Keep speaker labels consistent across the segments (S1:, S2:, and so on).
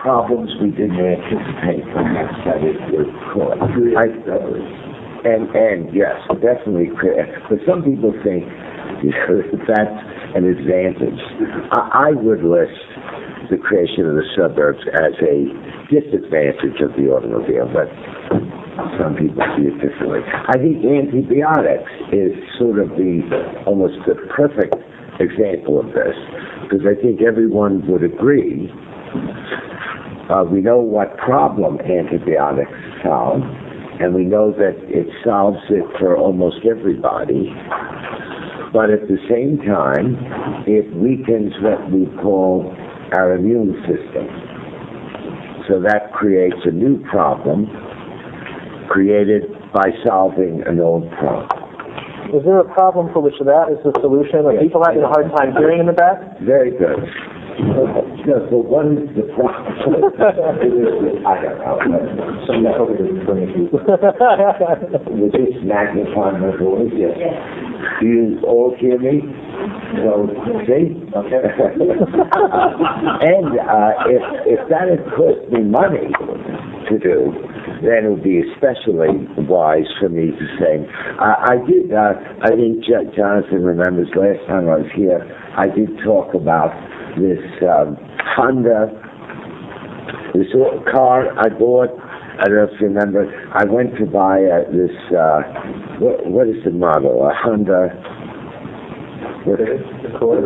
S1: problems we didn't anticipate perhaps that it would cause. And, and yes, definitely but some people think you know, that's an advantage. I, I would list the creation of the suburbs as a disadvantage of the automobile, but some people see it differently. I think antibiotics is sort of the, almost the perfect example of this, because I think everyone would agree, uh, we know what problem antibiotics solve, and we know that it solves it for almost everybody. But at the same time, it weakens what we call our immune system. So that creates a new problem created by solving an old problem.
S2: Is there a problem for which that is the solution? Are people having a hard time hearing in the back?
S1: Very good. No, so what is the problem? It is- I don't know. Some With this magnifying my voice, yes. Do you all hear me? So, see? Okay. And, uh, if, if that had cost me money to do, then it would be especially wise for me to say, I, I did, uh, I think Jonathan remembers last time I was here, I did talk about this, um, Honda, this car I bought, I don't know if you remember, I went to buy uh, this, uh, what, what is the model? A Honda, what,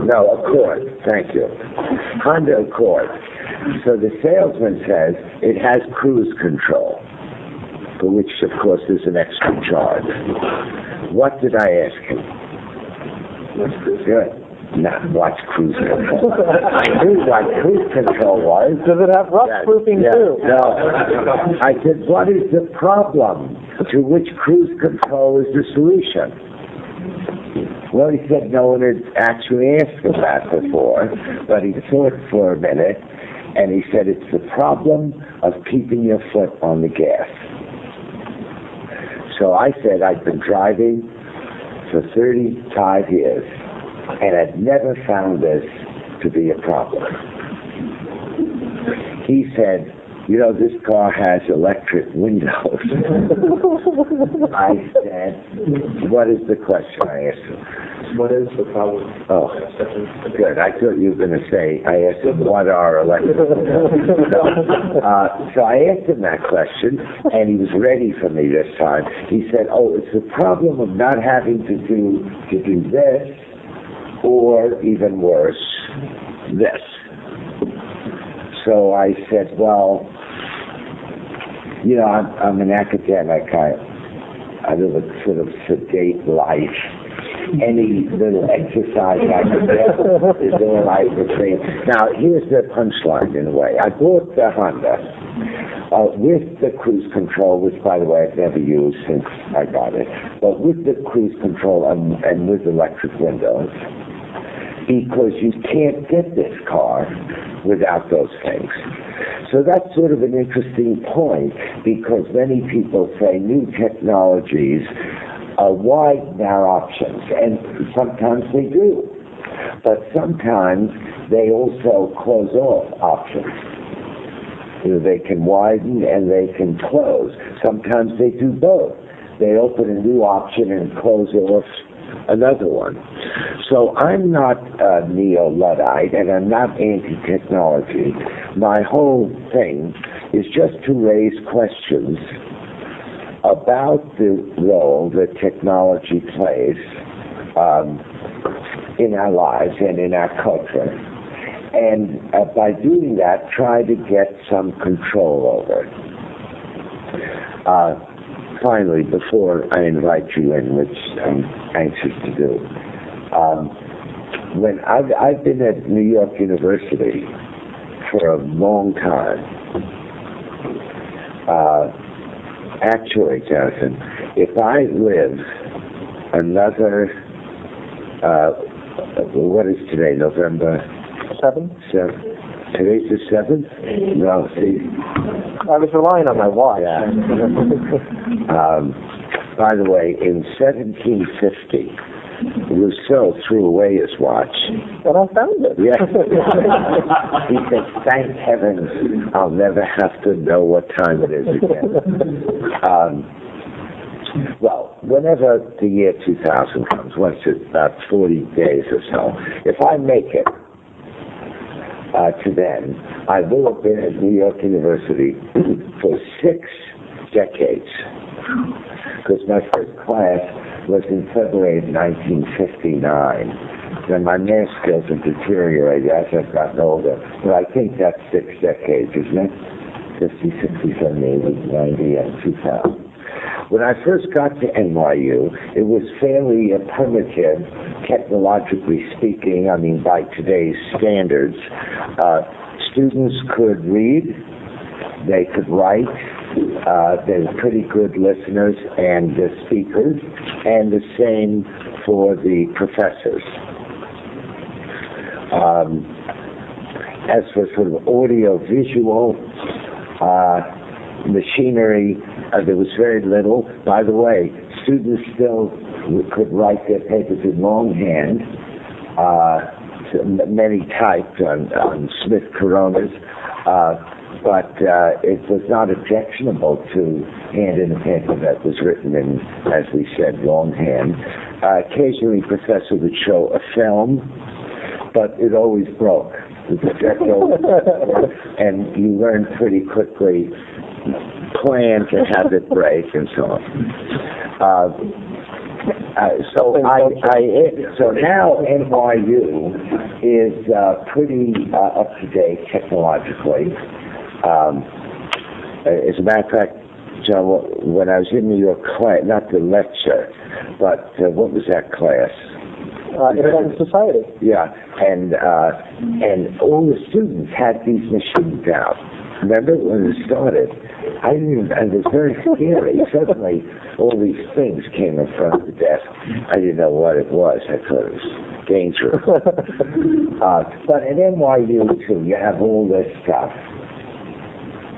S1: no, Accord, thank you. Honda Accord. So the salesman says it has cruise control, for which of course is an extra charge. What did I ask him? Good. Not what's cruise control. I knew what cruise control was.
S2: Does it have rust proofing
S1: Yeah,
S2: too?
S1: No. I said, what is the problem to which cruise control is the solution? Well, he said no one had actually asked him that before, but he thought for a minute, and he said it's the problem of keeping your foot on the gas. So I said I'd been driving for 35 years, and I'd never found this to be a problem. He said, you know, this car has electric windows. I said, what is the question I asked him?
S3: What is the problem?
S1: Oh, good. I thought you were going to say, I asked him, what are electric windows? Uh, so I asked him that question, and he was ready for me this time. He said, oh, it's the problem of not having to do, to do this, or even worse, this. So I said, well, you know, I'm, I'm an academic. I, I live a sort of sedate life. Any little exercise I can get is all I would say. Now, here's the punchline in a way. I bought the Honda uh, with the cruise control, which, by the way, I've never used since I got it, but with the cruise control and, and with electric windows, because you can't get this car without those things. So that's sort of an interesting point because many people say new technologies uh, widen our options, and sometimes they do. But sometimes they also close off options. You know, they can widen and they can close. Sometimes they do both. They open a new option and close off another one. So I'm not uh, neo-Luddite and I'm not anti-technology. My whole thing is just to raise questions about the role that technology plays um, in our lives and in our culture. And uh, by doing that, try to get some control over it. Uh, finally, before I invite you in, which I'm anxious to do, um, when I've, I've been at New York University for a long time, uh, actually, Jonathan, if I live another, uh, what is today, November
S2: Seven?
S1: 7th? Today's the 7th? No, see,
S2: I was relying on my watch.
S1: Yeah. Um, by the way, in 1750, Rousseau threw away his watch.
S2: And I found it.
S1: Yeah. he said, thank heavens I'll never have to know what time it is again. Um, well, whenever the year 2000 comes, once it's about 40 days or so, if I make it uh, to then, I will have been at New York University for six decades. Because my first class was in February of 1959. Then my math skills have deteriorated as I've gotten older. But I think that's six decades, isn't it? 50, 60, 70, 80, 90, and 2000. When I first got to NYU, it was fairly uh, primitive, technologically speaking, I mean, by today's standards. Uh, students could read, they could write, uh, they're pretty good listeners and uh, speakers, and the same for the professors. Um, as for sort of audio visual uh, machinery, uh, there was very little. By the way, students still could write their papers in longhand, uh, many typed on, on Smith Coronas. Uh, but uh, it was not objectionable to hand in a paper that was written in, as we said, longhand. Uh, occasionally, professor would show a film, but it always broke. and you learn pretty quickly plan to have it break and so on. Uh, uh, so I, I, so now NYU is uh, pretty uh, up to date technologically. Um, as a matter of fact, John, when I was in New York class, not the lecture, but uh, what was that class?
S2: Uh, Internet Society.
S1: Yeah, and uh, and all the students had these machines out. Remember when it started? I didn't, and it was very scary. Suddenly, all these things came in front of the desk. I didn't know what it was. I thought it was dangerous. uh, but at NYU too, you have all this stuff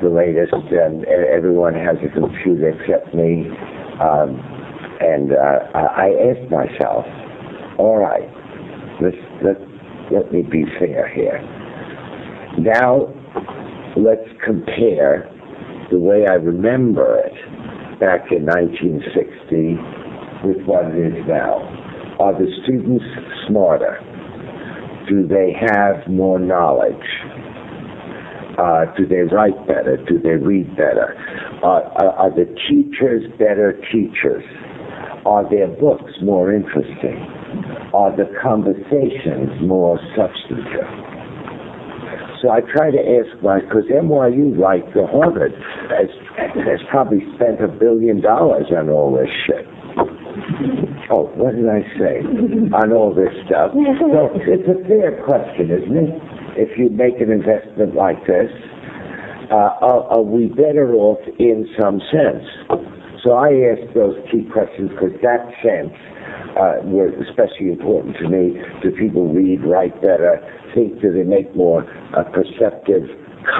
S1: the latest, and everyone has a computer except me. Um, and uh, I asked myself, all right, let's, let, let me be fair here. Now, let's compare the way I remember it back in 1960 with what it is now. Are the students smarter? Do they have more knowledge? Uh, do they write better? Do they read better? Uh, are, are the teachers better teachers? Are their books more interesting? Are the conversations more substantive? So I try to ask my, because NYU, like the Harvard, has, has probably spent a billion dollars on all this shit. Oh, what did I say? on all this stuff. So it's a fair question, isn't it? If you make an investment like this, uh, are, are, we better off in some sense? So I ask those key questions because that sense uh, were especially important to me. Do people read, write better? Think do they make more uh, perceptive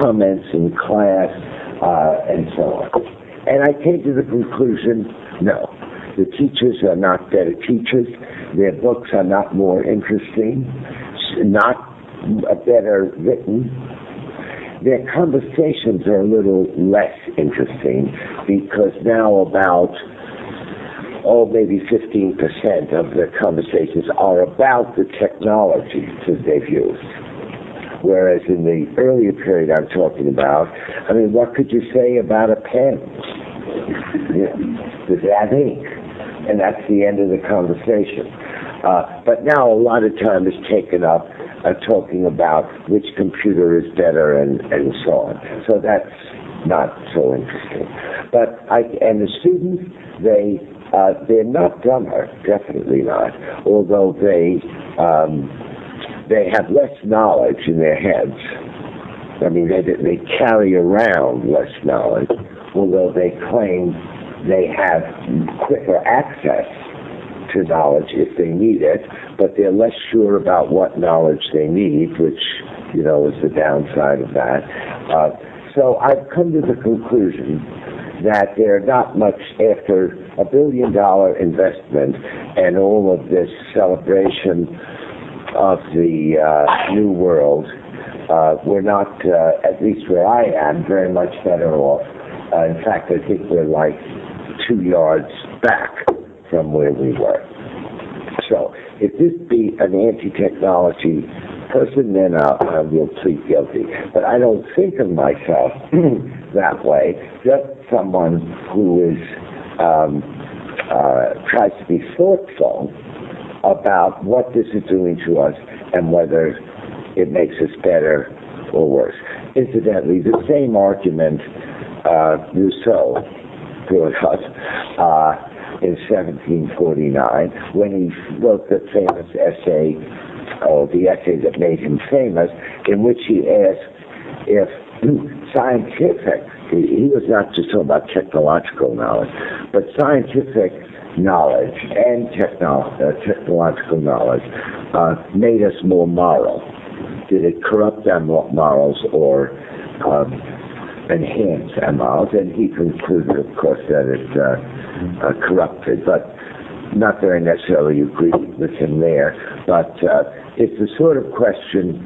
S1: comments in class uh, and so on? And I came to the conclusion, no. The teachers are not better teachers. Their books are not more interesting. Not better written, their conversations are a little less interesting because now about oh maybe 15% of the conversations are about the technology that they've used. Whereas in the earlier period I'm talking about, I mean, what could you say about a pen? Does it have ink? And that's the end of the conversation. Uh, but now a lot of time is taken up uh, talking about which computer is better and, and so on. So that's not so interesting. But I, and the students, they, uh, they're not dumber, definitely not, although they, um, they have less knowledge in their heads. I mean, they, they carry around less knowledge, although they claim they have quicker access to knowledge if they need it, but they're less sure about what knowledge they need, which, you know, is the downside of that. Uh, so I've come to the conclusion that they're not much after a billion dollar investment and all of this celebration of the uh, new world. Uh, we're not, uh, at least where I am, very much better off. Uh, in fact, I think we're like two yards back from where we were. So, if this be an anti-technology person, then I'll, I will plead guilty. But I don't think of myself that way. Just someone who is um, uh, tries to be thoughtful about what this is doing to us and whether it makes us better or worse. Incidentally, the same argument uh, Rousseau brought us. uh, in 1749 when he wrote the famous essay, or the essay that made him famous, in which he asked if scientific, he was not just talking about technological knowledge, but scientific knowledge and techno- uh, technological knowledge uh, made us more moral. Did it corrupt our morals or um, enhance morals? And he concluded, of course, that it's uh, uh, corrupted, but not I necessarily agree with him there. But uh, it's the sort of question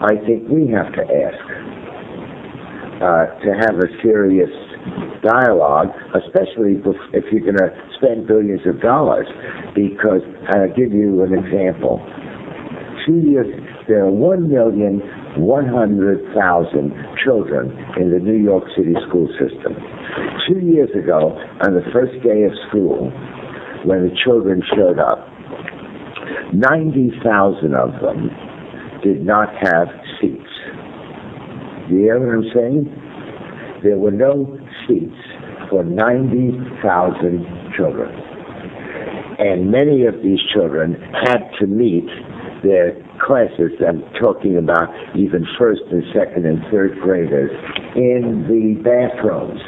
S1: I think we have to ask uh, to have a serious dialogue, especially if you're going to spend billions of dollars. Because I'll give you an example. Two years, there are one million one hundred thousand children in the New York City school system. Two years ago, on the first day of school, when the children showed up, ninety thousand of them did not have seats. Do you hear what I'm saying? There were no seats for 90,000 children. And many of these children had to meet their classes, I'm talking about even first and second and third graders, in the bathrooms.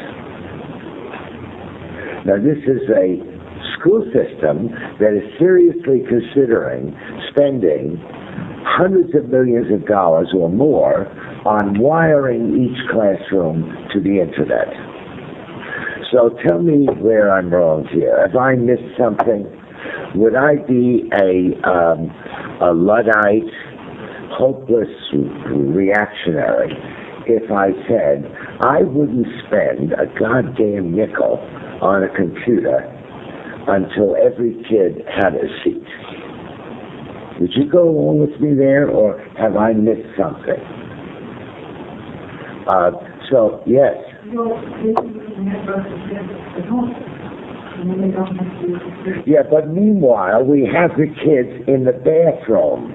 S1: Now, this is a school system that is seriously considering spending hundreds of millions of dollars or more on wiring each classroom to the internet. So tell me where I'm wrong here. Have I missed something? Would I be a, um, a Luddite, hopeless reactionary if I said I wouldn't spend a goddamn nickel on a computer until every kid had a seat? Would you go along with me there, or have I missed something? Uh, so, yes. Yeah, but meanwhile, we have the kids in the bathroom.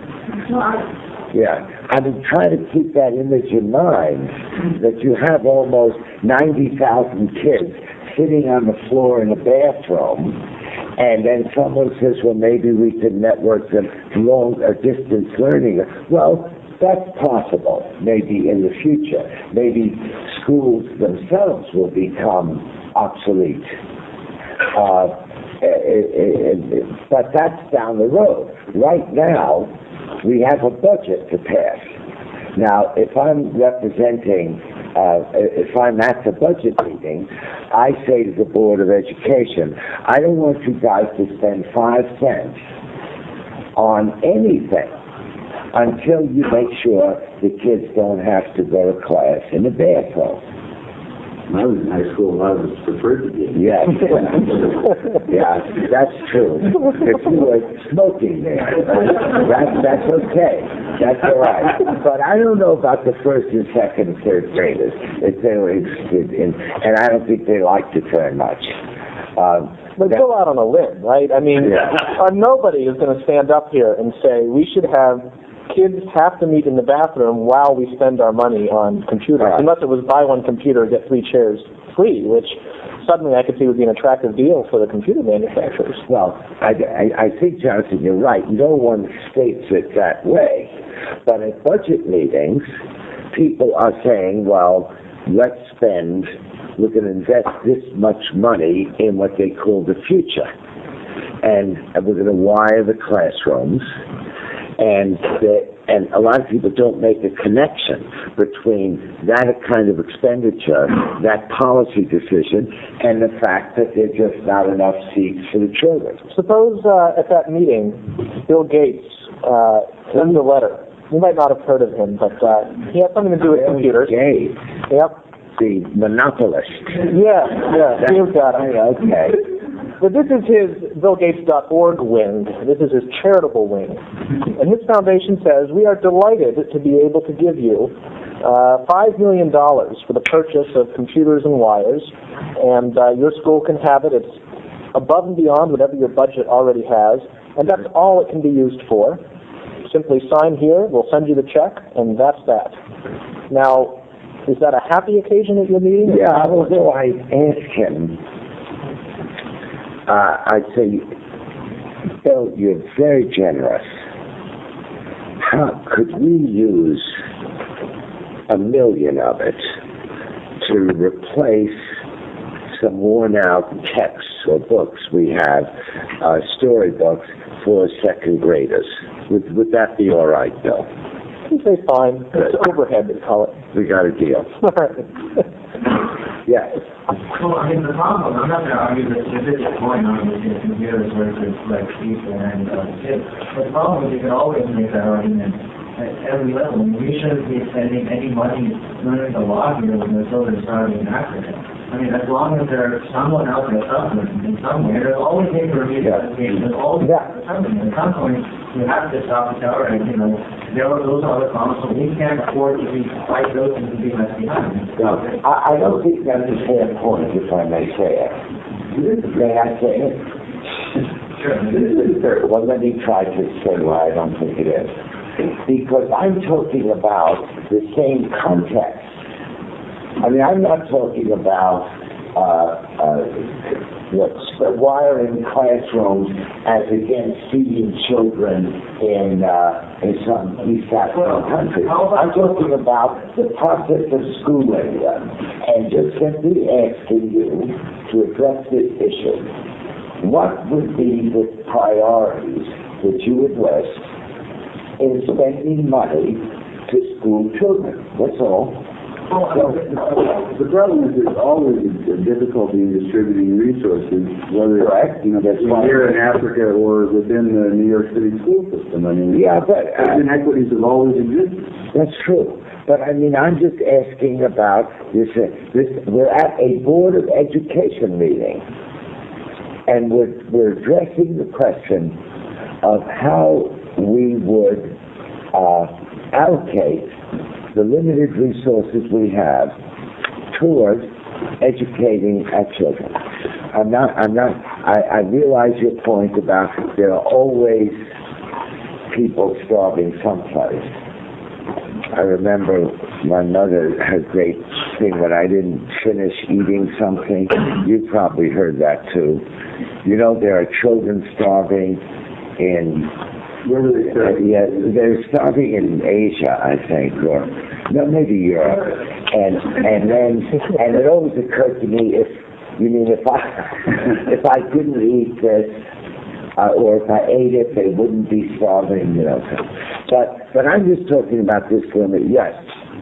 S1: Yeah, I mean, try to keep that image in mind that you have almost 90,000 kids sitting on the floor in a bathroom, and then someone says, well, maybe we could network them long or distance learning. Well, that's possible, maybe in the future. Maybe schools themselves will become obsolete. Uh, it, it, it, but that's down the road. Right now, we have a budget to pass. Now, if I'm representing, uh, eh, if I'm at the budget meeting, I say to the Board of Education, I don't want you guys to spend five cents on anything until you make sure the kids don't have to go to class in the bathroom.
S3: When I was in high school, a lot of us preferred to be.
S1: Yes. yeah, that's true. If you were smoking there, that's, that's okay. That's all right. But I don't know about the first and second and third graders, if they were interested in, and I don't think they liked it very much. Um,
S2: But
S1: that-
S2: go out on a limb, right? I mean,
S1: Yeah.
S2: uh, nobody is going to stand up here and say we should have kids have to meet in the bathroom while we spend our money on computers,
S1: Right.
S2: unless it was buy one computer get three chairs free, which suddenly I could see would be an attractive deal for the computer manufacturers.
S1: Well, I, I, I think, Jonathan, you're right. No one states it that way. But at budget meetings, people are saying, well, let's spend, we're going to invest this much money in what they call the future. And we're going to wire the classrooms. And the, and a lot of people don't make a connection between that kind of expenditure, that policy decision, and the fact that there's just not enough seats for the children.
S2: Suppose uh, at that meeting, Bill Gates uh, sends a letter. You might not have heard of him, but uh, he has something to do with computers.
S1: Gates,
S2: Yep.
S1: the monopolist.
S2: Yeah, yeah. You've got him.
S1: Okay.
S2: But this is his BillGates.org wing. This is his charitable wing. And his foundation says, we are delighted to be able to give you uh, $5 million for the purchase of computers and wires, and uh, your school can have it. It's above and beyond whatever your budget already has, and that's all it can be used for. Simply sign here, we'll send you the check, and that's that. Now, is that a happy occasion at your meeting?
S1: Yeah, although I asked him, uh, I'd say, Bill, you're very generous. How could we use a million of it to replace some worn out texts or books we have, uh, storybooks for second graders? Would, would that be all right, Bill?
S2: Say fine. It's overhead, they call it.
S1: We got a deal. Yes.
S4: Well, I mean, the problem, I'm not gonna argue the specific point on the computers versus like people and uh, kids. The problem is you can always make that argument at every level. We shouldn't be spending any money learning the law here when the children starting in Africa. I mean, as long as there's someone out there suffering in some way, there's always need to review
S1: Yeah.
S4: the education, there's always
S1: Yeah.
S4: At some point, you have to stop and tell, right, you know, there are those other problems, so we can't afford to be, fight those and to be left behind.
S1: No, I, I don't think that's a fair point, if I may say it. May I say it?
S4: Sure.
S1: Well, let me try to explain why I don't think it is. Because I'm talking about the same context. I mean, I'm not talking about, uh, uh, what's wiring classrooms as against feeding children in, uh, in some East African country. I'm talking about the process of schooling them and just simply asking you to address this issue. What would be the priorities that you would list in spending money to school children? That's all.
S3: Well, the problem is there's always a difficulty in distributing resources, whether
S1: Correct.
S3: it's, you know,
S1: That's why-
S3: here in Africa or within the New York City school system. I mean,
S1: Yeah, but, uh,
S3: inequities have always existed.
S1: That's true. But I mean, I'm just asking about this, uh, this, we're at a Board of Education meeting. And we're, we're addressing the question of how we would, uh, allocate the limited resources we have towards educating our children. I'm not, I'm not, I, I realize your point about there are always people starving someplace. I remember my mother had a great thing when I didn't finish eating something. You probably heard that too. You know, there are children starving in,
S3: Where do they
S1: uh,
S3: start?
S1: yeah, they're starving in Asia, I think, or, no, maybe Europe. And, and then, and it always occurred to me, if, you mean if I, if I couldn't eat this, uh, or if I ate it, they wouldn't be starving, you know. So. But, but I'm just talking about this limit, yes,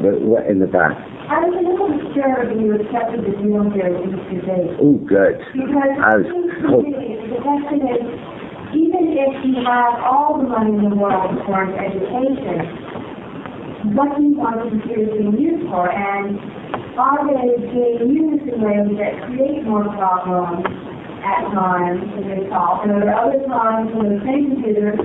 S1: but what- in the back.
S5: I was a little disturbed when you accepted the deal here with Mr.
S1: Gates. Good.
S5: Because
S1: I was
S5: it seems to
S1: hope-
S5: me, the question is, even if you have all the money in the world for education, what do you want the computers being used for? And are they being used in ways that create more problems at times than they solve? And are there other times when the same computer,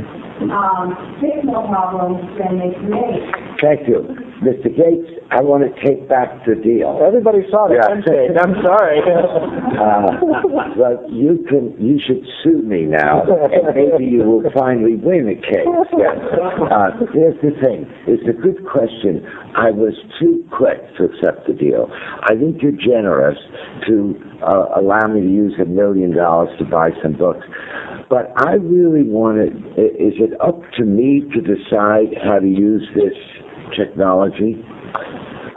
S5: um, fix more problems than they create?
S1: Thank you. Mr. Gates, I want to take back the deal.
S2: Everybody saw the
S1: Yeah.
S2: I'm sorry.
S1: Uh, but you can, you should sue me now, and maybe you will finally win the case. Yes. Uh, here's the thing. It's a good question. I was too quick to accept the deal. I think you're generous to uh, allow me to use a million dollars to buy some books. But I really want to, is it up to me to decide how to use this technology?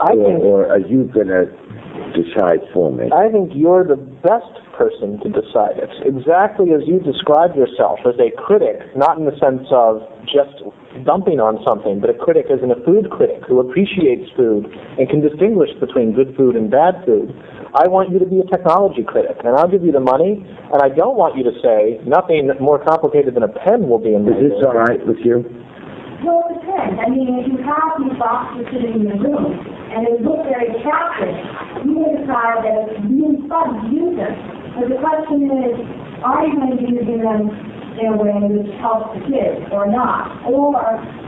S2: I
S1: Or,
S2: think
S1: or are you going to decide for me?
S2: I think you're the best person to decide it. Exactly as you describe yourself as a critic, not in the sense of just dumping on something, but a critic isn't a food critic who appreciates food and can distinguish between good food and bad food. I want you to be a technology critic, and I'll give you the money, and I don't want you to say nothing more complicated than a pen will be
S1: Is
S2: invented.
S1: this all right with you?
S5: Well, it depends. I mean, if you have these boxes sitting in your room and they look very attractive, you may decide that it's really fun to use them. But the question is, are you going to be using them in a way which helps the kids or not? Or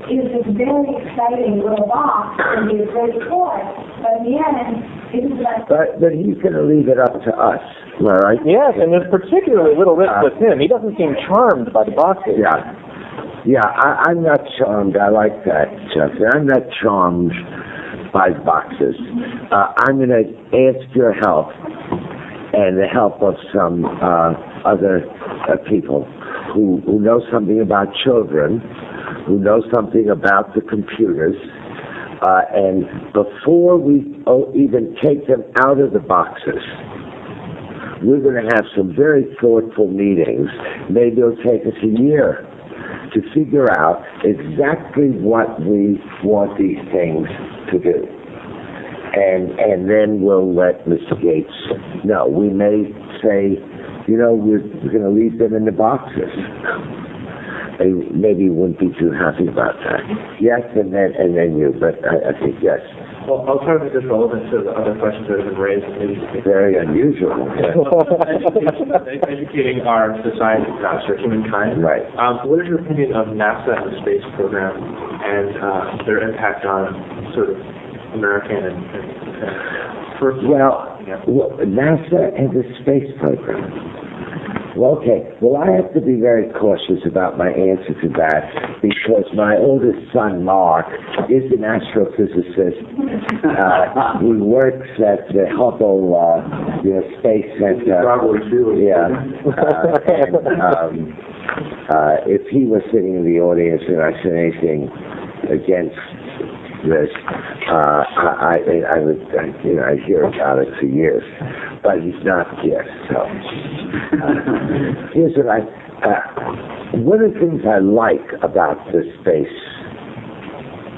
S5: is this very exciting little box going to be a great toy, but in the end, it's like
S1: But, but he's gonna leave it up to us, am I right?
S2: Yes, and there's particularly little risk with uh, him. He doesn't seem charmed by the boxes.
S1: Yeah. Yeah, I, I'm not charmed. I like that, Chuck. I'm not charmed by boxes. Uh, I'm going to ask your help and the help of some uh, other uh, people who, who know something about children, who know something about the computers. Uh, and before we oh, even take them out of the boxes, we're going to have some very thoughtful meetings. Maybe it'll take us a year to figure out exactly what we want these things to do. And, and then we'll let Mr. Gates know. We may say, you know, we're, we're going to leave them in the boxes. And maybe wouldn't be too happy about that. Yes, and then, and then you, but I, I think yes.
S4: Well, I'll try to make this relevant to the other questions that have been raised, maybe
S1: Very unusual.
S4: educating, educating our society faster, humankind.
S1: Right.
S4: Um, what is your opinion of NASA and the space program and uh, their impact on sort of American and, and, and first
S1: well, NASA and the space program. Well, okay. Well, I have to be very cautious about my answer to that because my oldest son, Mark, is an astrophysicist. Uh, he works at the Hubble, uh, you know, Space Center.
S3: Probably too.
S1: Yeah. Uh, and, um, uh, if he was sitting in the audience and I said anything against this, uh, I, I, I would, I, you know, I hear about it for years, but he's not here, so. Here's what I, uh, one of the things I like about the space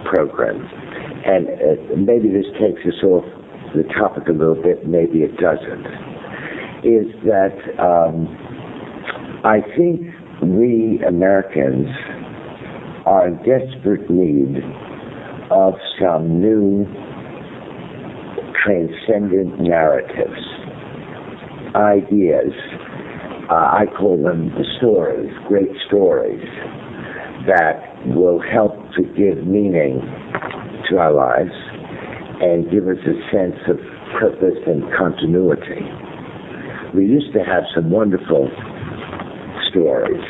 S1: program, and uh, maybe this takes us off the topic a little bit, maybe it doesn't, is that um, I think we Americans are in desperate need of some new transcendent narratives, ideas. Uh, I call them the stories, great stories that will help to give meaning to our lives and give us a sense of purpose and continuity. We used to have some wonderful stories,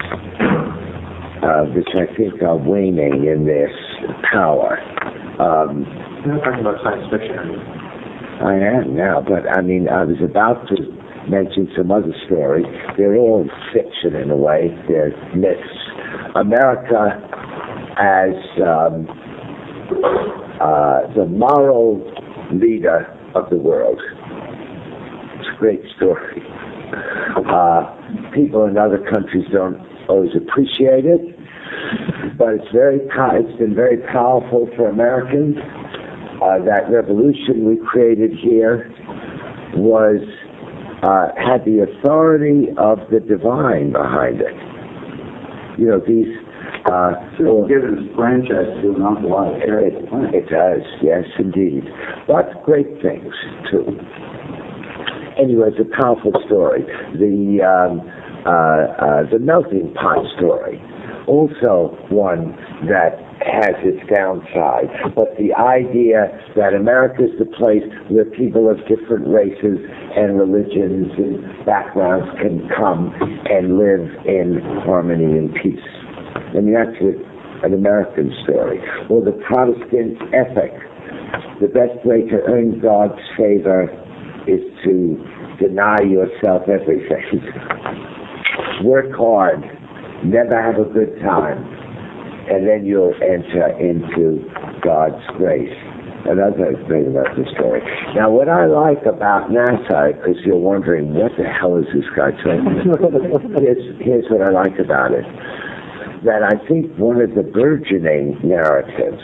S1: uh, which I think are waning in their power. Um,
S4: You're not talking about science fiction, are you?
S1: I am now, but I mean, I was about to mention some other stories. They're all fiction in a way. They're myths. America as um, uh, the moral leader of the world. It's a great story. Uh, people in other countries don't always appreciate it, but it's very it's been very powerful for Americans. Uh, that revolution we created here was uh, had the authority of the divine behind it. You know these. Uh,
S3: So give it a franchise to an awful lot of
S1: it, it does, yes, indeed. But great things too. Anyway, it's a powerful story. The um, uh, uh, the melting pot story, also one that has its downside. But the idea that America is the place where people of different races and religions and backgrounds can come and live in harmony and peace. I mean, that's an American story. Or the Protestant ethic. The best way to earn God's favor is to deny yourself everything. Work hard, never have a good time, and then you'll enter into God's grace. Another thing about the story. Now, what I like about NASA, because you're wondering, what the hell is this guy talking about? here's, here's what I like about it. that I think one of the burgeoning narratives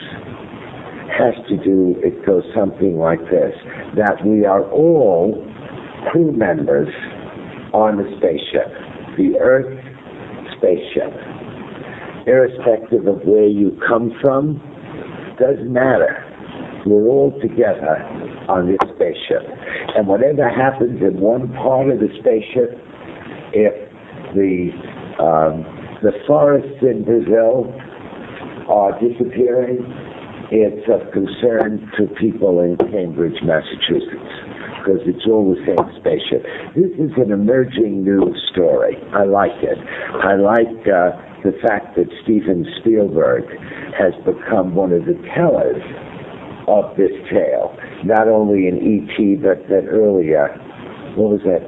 S1: has to do, it goes something like this, that we are all crew members on the spaceship, the Earth spaceship. Irrespective of where you come from, doesn't matter. We're all together on this spaceship. And whatever happens in one part of the spaceship, if the um, the forests in Brazil are disappearing, it's of concern to people in Cambridge, Massachusetts, because it's all the same spaceship. This is an emerging news story. I like it. I like uh, the fact that Steven Spielberg has become one of the tellers of this tale, not only in E.T., but that earlier, what was that?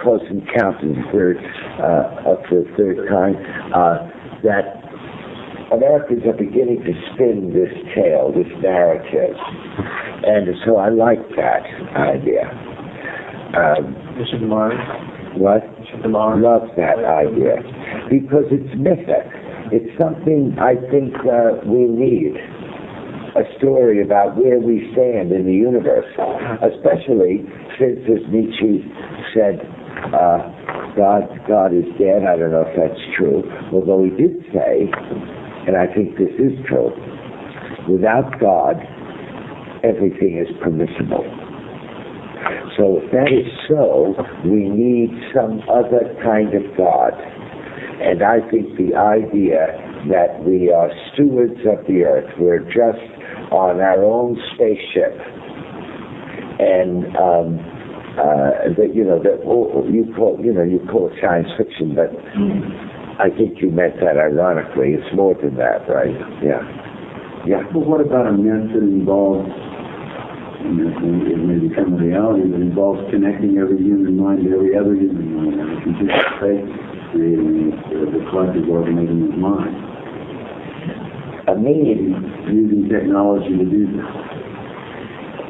S1: Close Encounters, third, uh, up for the third time, uh, that Americans are beginning to spin this tale, this narrative. And so I like that idea. Um,
S2: Mr. DeMar,
S1: what?
S2: Mr. DeMar.
S1: love that idea because it's mythic. It's something I think uh, we need. A story about where we stand in the universe, especially since, as Nietzsche said, uh, God, God is dead. I don't know if that's true, although he did say, and I think this is true, without God, everything is permissible. So if that is so, we need some other kind of God. And I think the idea that we are stewards of the earth, we're just on our own spaceship, and um, uh, that you know that oh, you call you know you call it science fiction, but I think you meant that ironically. It's more than that, right? Yeah, yeah.
S3: Well, what about a myth that involves, it may- become a reality, that involves connecting every human mind to every other human mind, and a space, creating uh, the collective organism of mind,
S1: A meme,
S3: using technology to do this.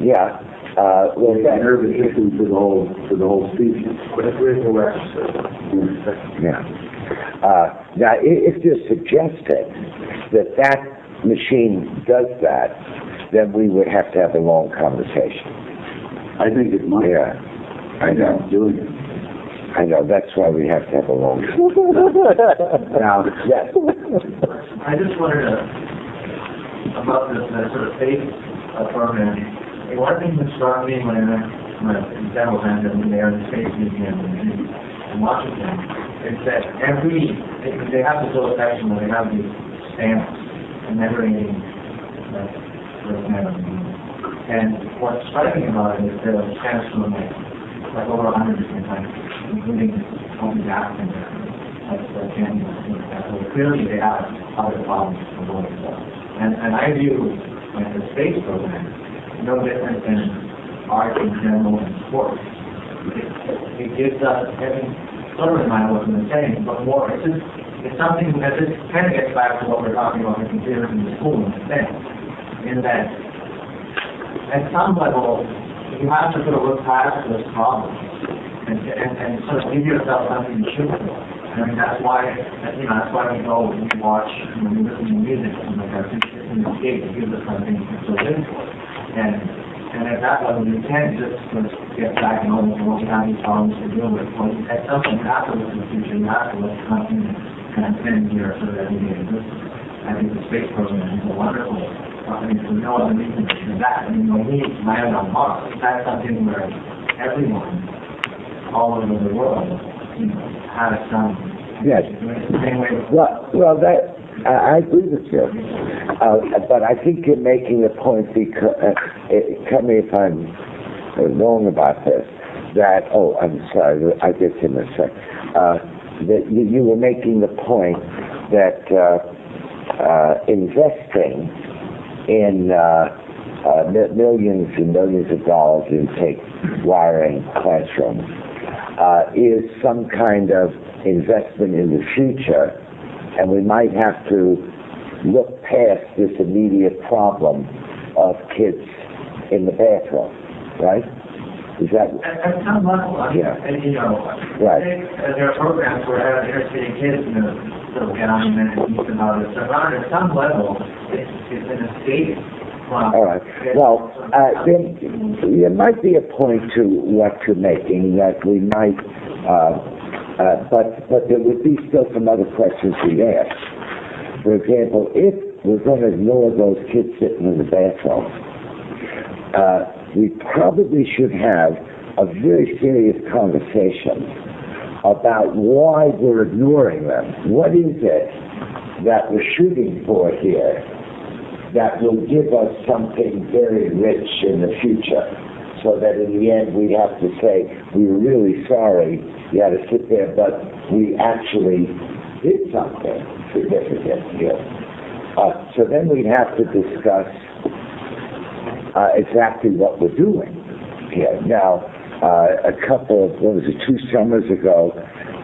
S1: yeah. Uh, well,
S3: The
S1: that,
S3: nervous system for the whole, for the whole species.
S1: Yeah. Uh, now, if you're suggesting that that machine does that, then we would have to have a long conversation.
S3: I think it might.
S1: Yeah, I know,
S3: Doing it.
S1: I know. That's why we have to have a long. Now, yes,
S4: I just wondered uh, about this uh, sort of space uh, program. And One thing that struck me when I went when several times I've been there in the Space Museum in, in Washington is that every they, they have this little section where they have these stamps commemorating like sort of. And what's striking about it is there are stamps from like like over a hundred different countries, including African countries like the. So clearly they have other problems to avoid. So. And, and I view like the space program no different than art in general and sports. It, it gives us, I mean, sort of remind what I'm saying, but more, it's just, it's something that this kind of gets back to what we're talking about in the school and thing, in that at some level, you have to sort of look past those problems and, and, and sort of give yourself something to shoot for. I mean, that's why, you know, that's why we go and we watch, you know, we listen to music, and like our in the escape, it gives us something to live for. And, and at that level, you can't just of get back and almost what we have these problems to deal with. Well, at some point, you the future, you have to look something that transcends your sort of everyday existence. I think the space program is a wonderful, I mean, for no other reason than that. I mean, when we land on Mars, that's something where everyone, all over the world, has some.
S1: Yes. Well, well, that I, I agree with you, uh, but I think you're making a point. Because uh, it, tell me if I'm wrong about this. That oh, I'm sorry. I get in a sec. Uh, that you, you were making the point that uh, uh, investing in uh, uh, millions and millions of dollars in, say, wiring classrooms uh, is some kind of investment in the future, and we might have to look past this immediate problem of kids in the bathroom, right? Is that
S4: At, at some level, I mean,
S1: Yeah.
S4: and, you know,
S1: Right.
S4: Uh, there are programs where uh, inner city kids, you know, still get on and then think about it. So around at some level, it's, it's an escape.
S1: All right. Well, uh, then, there might be a point to what you're making, that we might, uh, uh, but, but there would be still some other questions we ask. For example, if we're going to ignore those kids sitting in the bathroom, uh, we probably should have a very serious conversation about why we're ignoring them. What is it that we're shooting for here that will give us something very rich in the future? So that in the end we have to say, we're really sorry you had to sit there, but we actually did something significant here. Uh, so then we'd have to discuss uh, exactly what we're doing here. Now, uh, a couple of, what was it, two summers ago,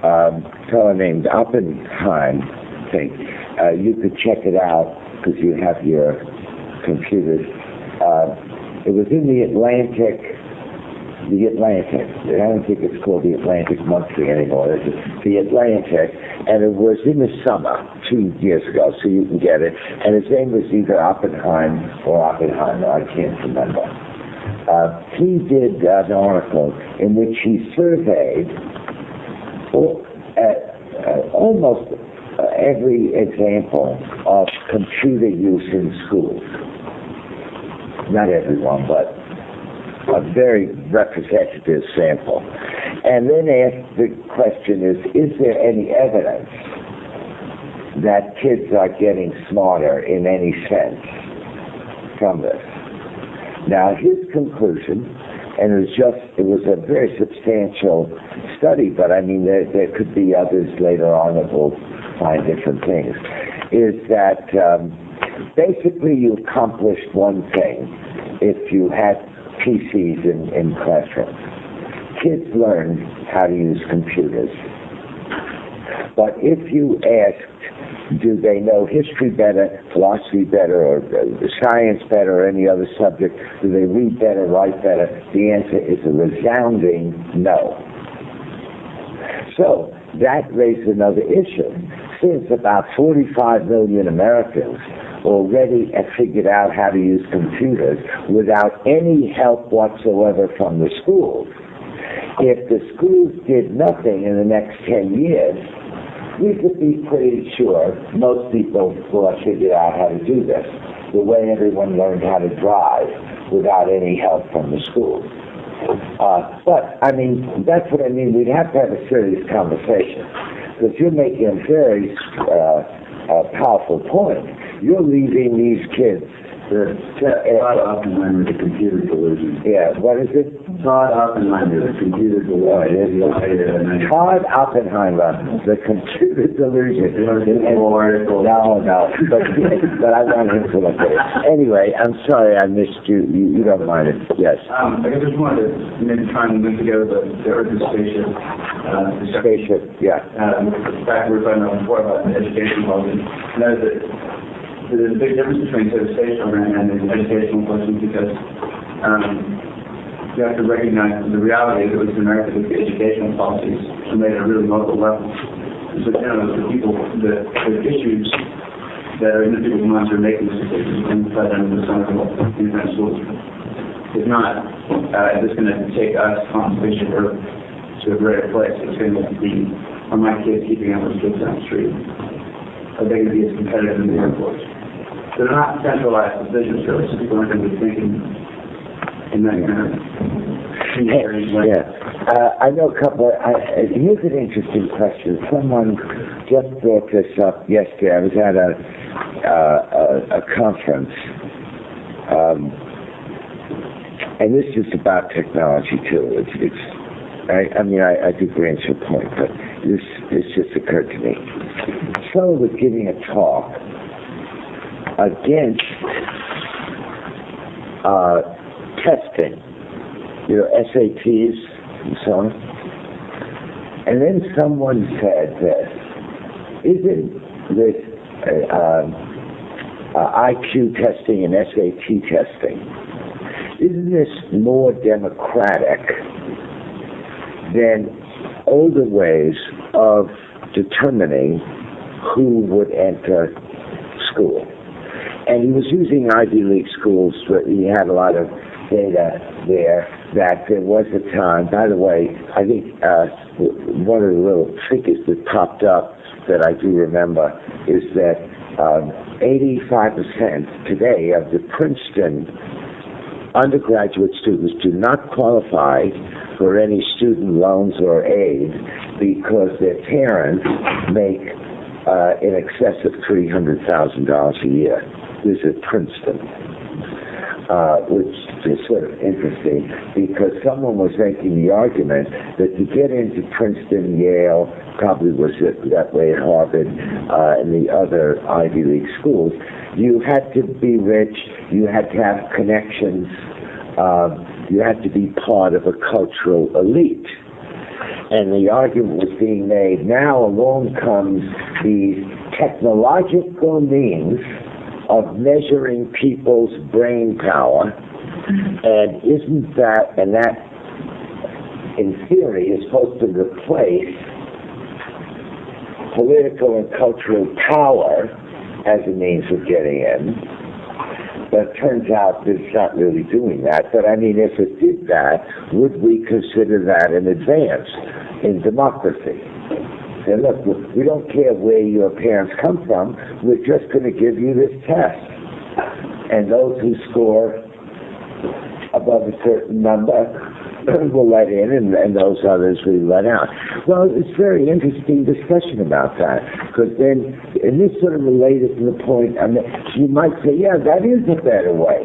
S1: um, a fellow named Oppenheim, I think, uh, you could check it out because you have your computers. Uh, it was in the Atlantic, the Atlantic. I don't think it's called the Atlantic Monthly anymore. It's the Atlantic, and it was in the summer two years ago, so you can get it. And his name was either Oppenheim or Oppenheimer. I can't remember. Uh, he did uh, an article in which he surveyed all, uh, uh, almost every example of computer use in schools. Not everyone, but a very representative sample. And then asked the question is, is there any evidence that kids are getting smarter in any sense from this? Now, his conclusion, and it was just, it was a very substantial study, but I mean, there, there could be others later on that will find different things, is that um, basically you accomplished one thing if you had PCs in, in classrooms. Kids learn how to use computers. But if you asked, do they know history better, philosophy better, or science better, or any other subject? Do they read better, write better? The answer is a resounding no. So that raises another issue. Since about 45 million Americans already have figured out how to use computers without any help whatsoever from the schools, if the schools did nothing in the next 10 years, we could be pretty sure most people will have figured out how to do this, the way everyone learned how to drive without any help from the schools. Uh, but, I mean, that's what I mean. We'd have to have a serious conversation. Because you're making a very uh, uh, powerful point. You're leaving these kids
S3: The Todd Oppenheimer, the computer delusion.
S1: Yeah, what is it?
S3: Todd Oppenheimer, the computer delusion.
S1: Todd Oppenheimer, the computer delusion.
S3: There's a whole article.
S1: No, no, but, but I want him to look at it. Anyway, I'm sorry I missed you. You, you don't mind it. Yes.
S3: Um, I just wanted to maybe try and link together the, the Earth and spaceship, uh, discussion.
S1: Spaceship, yeah.
S3: um, the fact we were talking about before about the education policy, and that is that there's a big difference between say, the space program and the educational question because um, you have to recognize that the reality is, least in America, that the educational policies are made a really local level. So, you know, the people, the, the issues that are in the people's minds are making these decisions and let them to some of the independent schools. If not, uh, it's going to take us on spaceship Earth to a greater place. It's going to be, are my kids keeping up with kids on the street? Are they going to be as competitive in the workforce? They're not centralized decisions, really, so people aren't going to be thinking in that kind of.
S1: Yeah. Uh, I know a couple, I, uh, here's an interesting question. Someone just brought this up yesterday. I was at a, uh, a, a conference, um, and this is about technology too. It's, it's I, I mean, I, I do grant your point, but this, this just occurred to me. Someone was giving a talk against uh, testing, you know, SATs and so on. And then someone said this, isn't this uh, um, uh, IQ testing and SAT testing, isn't this more democratic than older ways of determining who would enter school. And he was using Ivy League schools, but he had a lot of data there that there was a time, by the way, I think uh, one of the little figures that popped up that I do remember is that um, 85% today of the Princeton undergraduate students do not qualify for any student loans or aid because their parents make uh, in excess of $300,000 a year. This is Princeton, uh, which is sort of interesting because someone was making the argument that to get into Princeton, Yale, probably was it that way at Harvard uh, and the other Ivy League schools, you had to be rich, you had to have connections, uh, you had to be part of a cultural elite. And the argument was being made, now along comes these technological means of measuring people's brain power, and isn't that, and that in theory is supposed to replace political and cultural power as a means of getting in. But it turns out it's not really doing that. But I mean, if it did that, would we consider that an advance in democracy? Say, look, we don't care where your parents come from. We're just going to give you this test. And those who score above a certain number we'll let in, and, and those others we let out. Well, it's very interesting discussion about that, because then, and this sort of related to the point, I mean, you might say, yeah, that is a better way.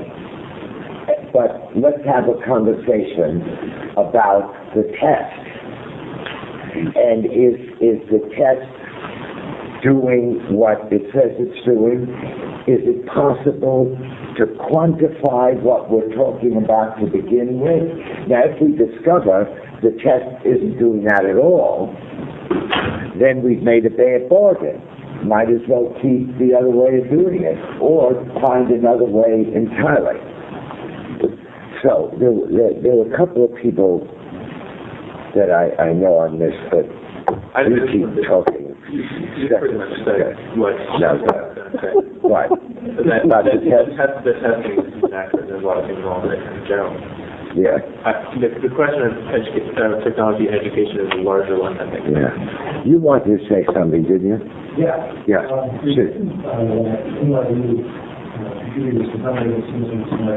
S1: But let's have a conversation about the test. And is, is the test doing what it says it's doing? Is it possible to quantify what we're talking about to begin with? Now, if we discover the test isn't doing that at all, then we've made a bad bargain. Might as well keep the other way of doing it, or find another way entirely. So there, there, there were a couple of people that I, I know on this, but
S2: I
S1: you
S2: just-
S1: keep talking.
S2: You pretty much said what.
S1: No,
S2: Okay.
S1: What?
S2: That,
S1: About
S2: that,
S1: the test?
S2: test, the testing is inaccurate, there's a lot of things wrong with it in general.
S1: Yeah,
S2: I, the, the question of educa- uh, technology education is a larger one, I think.
S1: yeah. You wanted to say something, didn't you?
S6: Yeah.
S1: Yeah,
S6: Uh,
S1: shoot.
S6: Uh, you know, the, uh, computers, the company that's using some, uh,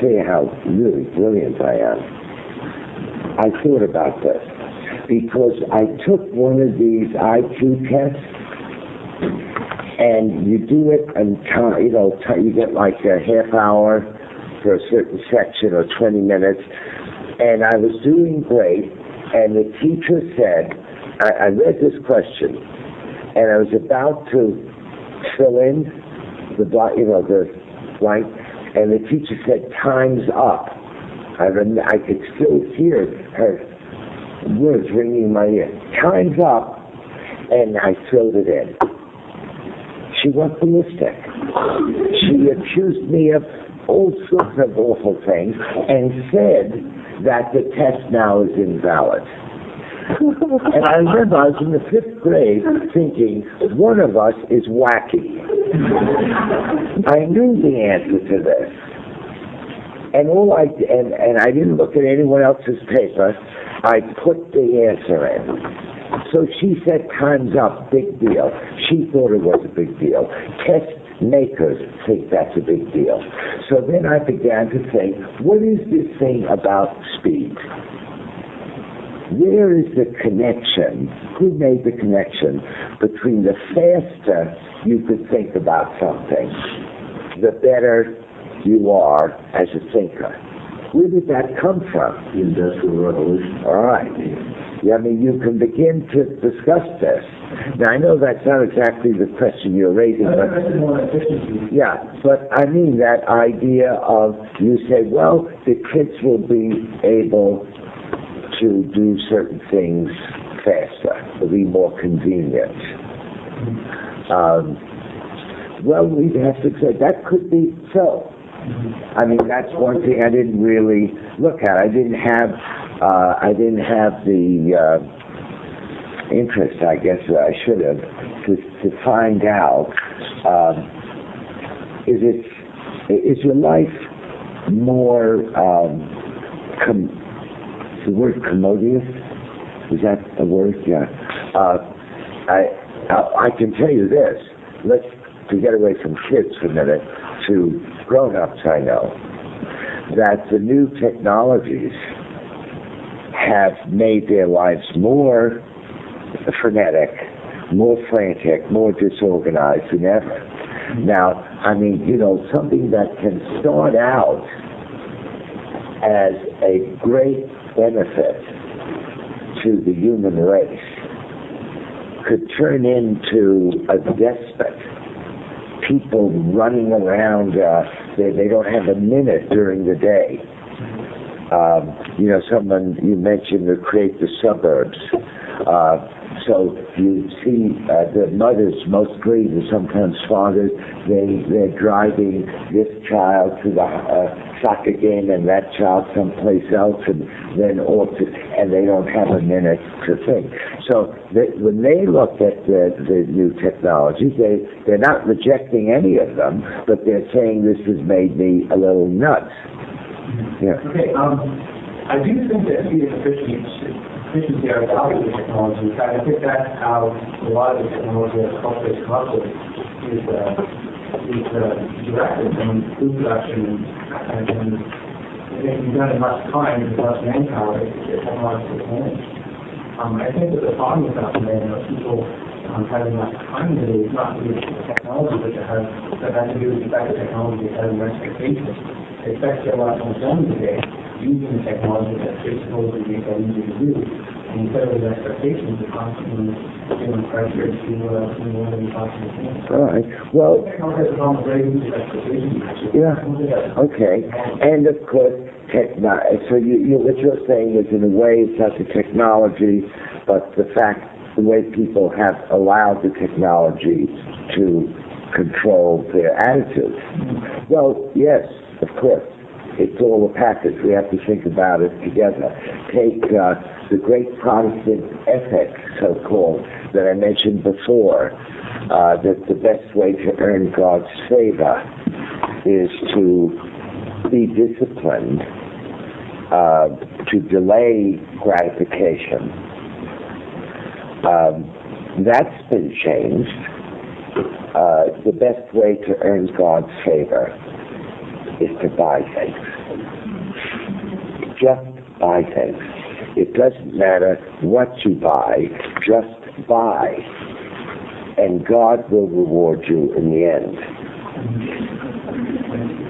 S1: tell you how really brilliant I am. I thought about this because I took one of these IQ tests and you do it and time, you know, you get like a half hour for a certain section or 20 minutes. And I was doing great, and the teacher said, I, I read this question, and I was about to fill in the you know, the blank, and the teacher said, "Time's up." I rem- I could still hear her words ringing in my ear. Time's up, and I filled it in. She went ballistic. She accused me of all sorts of awful things and said that the test now is invalid. and I remember I was in the fifth grade thinking, one of us is wacky. I knew the answer to this. And all I and, and I didn't look at anyone else's paper. I put the answer in. So she said, time's up, big deal. She thought it was a big deal. Test makers think that's a big deal. So then I began to think, what is this thing about speed? Where is the connection? Who made the connection between the faster you could think about something, the better you are as a thinker? Where did that come from?
S3: The Industrial Revolution.
S1: All right. Yeah, I mean, you can begin to discuss this. Now, I know that's not exactly the question you're raising, but
S6: interested in more efficiency.
S1: yeah, but I mean that idea of you say, well, the kids will be able to do certain things faster, will be more convenient. Um, well, we'd have to say that could be so. I mean, that's one thing I didn't really look at. I didn't have, uh, I didn't have the, uh, interest, I guess, that I should have, to, to find out, um, is it, is your life more, um, com- the word commodious? Is that a word? Yeah. Uh, I, I, I can tell you this, let's, to get away from kids for a minute, to grown-ups I know, that the new technologies have made their lives more frenetic, more frantic, more disorganized than ever. Now, I mean, you know, something that can start out as a great benefit to the human race could turn into a despot. People running around, uh, they, they don't have a minute during the day. Um, you know, someone you mentioned to create the suburbs. Uh, so you see uh, the mothers, mostly, and sometimes fathers, they, they're driving this child to the uh, soccer game and that child someplace else and then off to, and they don't have a minute to think. So they, when they look at the, the new technologies, they, they're not rejecting any of them, but they're saying this has made me a little nuts. Yeah.
S6: Okay, um, I do think that speed and are valuable in technology. In fact, I think that's how a lot of the technology that culture has come is, uh, is, uh, directed from food production and, and, it can be done in less time and less manpower if the technology is managed. Um, I think that the problem with that today, you know, people, um, having less time today is not really the technology, but it has, that has to do with the fact that technology has an expectation they expect to get a lot more done today using technology that they supposedly make that easy to do. And instead of those expectations, they're constantly feeling pressure to, uh, to more than possible can.
S1: All right. Well,
S6: Technology has a problem with raising the expectations.
S1: Yeah. Okay, and of course, techno, so you, you, what you're saying is in a way it's not the technology, but the fact, the way people have allowed the technology to control their attitudes. Well, yes, of course, it's all a package. We have to think about it together. Take uh, the great Protestant ethic, so-called, that I mentioned before, uh, that the best way to earn God's favor is to be disciplined, uh, to delay gratification. Um, that's been changed. Uh, the best way to earn God's favor is to buy things. Just buy things. It doesn't matter what you buy, just buy. And God will reward you in the end.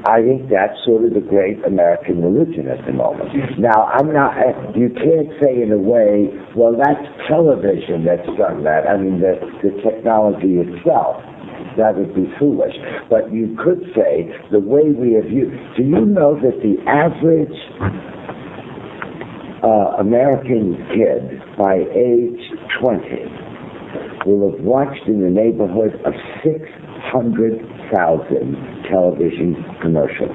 S1: I think that's sort of the great American religion at the moment. Now, I'm not, eh, you can't say in a way, well, that's television that's done that. I mean, the, the technology itself. That would be foolish. But you could say the way we have used, do you know that the average uh, American kid by age 20 will have watched in the neighborhood of 600,000 television commercials.